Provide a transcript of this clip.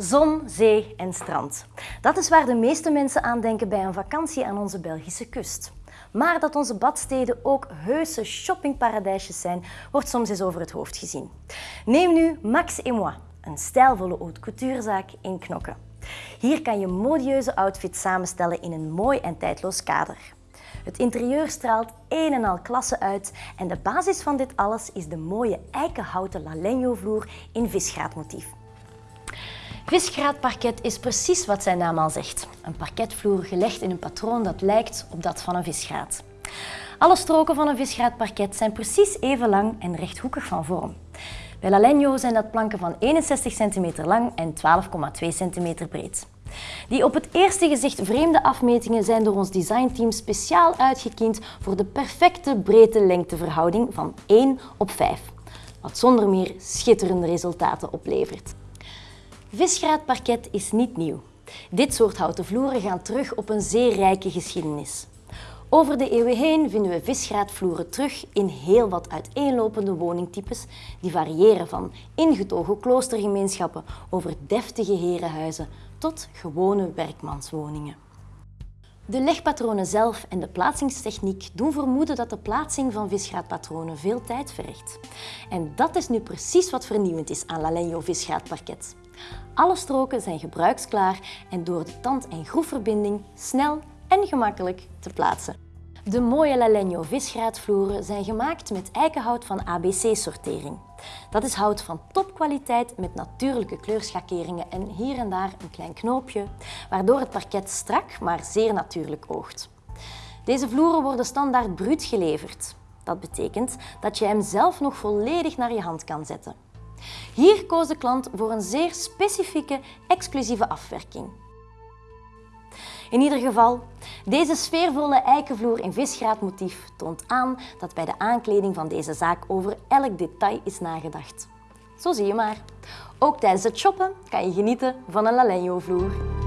Zon, zee en strand. Dat is waar de meeste mensen aan denken bij een vakantie aan onze Belgische kust. Maar dat onze badsteden ook heuse shoppingparadijsjes zijn, wordt soms eens over het hoofd gezien. Neem nu Max et Moi, een stijlvolle haute couturezaak in Knokke. Hier kan je modieuze outfits samenstellen in een mooi en tijdloos kader. Het interieur straalt een en al klasse uit en de basis van dit alles is de mooie eikenhouten Lalegno vloer in visgraatmotief. Visgraatparket is precies wat zijn naam al zegt. Een parketvloer gelegd in een patroon dat lijkt op dat van een visgraat. Alle stroken van een visgraatparket zijn precies even lang en rechthoekig van vorm. Bij Lalegno zijn dat planken van 61 cm lang en 12,2 cm breed. Die op het eerste gezicht vreemde afmetingen zijn door ons designteam speciaal uitgekiend voor de perfecte breedte-lengteverhouding van 1 op 5, wat zonder meer schitterende resultaten oplevert. Visgraatparket is niet nieuw. Dit soort houten vloeren gaan terug op een zeer rijke geschiedenis. Over de eeuwen heen vinden we visgraatvloeren terug in heel wat uiteenlopende woningtypes die variëren van ingetogen kloostergemeenschappen over deftige herenhuizen tot gewone werkmanswoningen. De legpatronen zelf en de plaatsingstechniek doen vermoeden dat de plaatsing van visgraatpatronen veel tijd vergt. En dat is nu precies wat vernieuwend is aan Lalegno visgraatparket. Alle stroken zijn gebruiksklaar en door de tand- en groefverbinding snel en gemakkelijk te plaatsen. De mooie Lalegno visgraatvloeren zijn gemaakt met eikenhout van ABC-sortering. Dat is hout van topkwaliteit met natuurlijke kleurschakeringen en hier en daar een klein knoopje, waardoor het parket strak, maar zeer natuurlijk oogt. Deze vloeren worden standaard bruut geleverd. Dat betekent dat je hem zelf nog volledig naar je hand kan zetten. Hier koos de klant voor een zeer specifieke, exclusieve afwerking. In ieder geval, deze sfeervolle eikenvloer in visgraatmotief toont aan dat bij de aankleding van deze zaak over elk detail is nagedacht. Zo zie je maar. Ook tijdens het shoppen kan je genieten van een Lalegno vloer.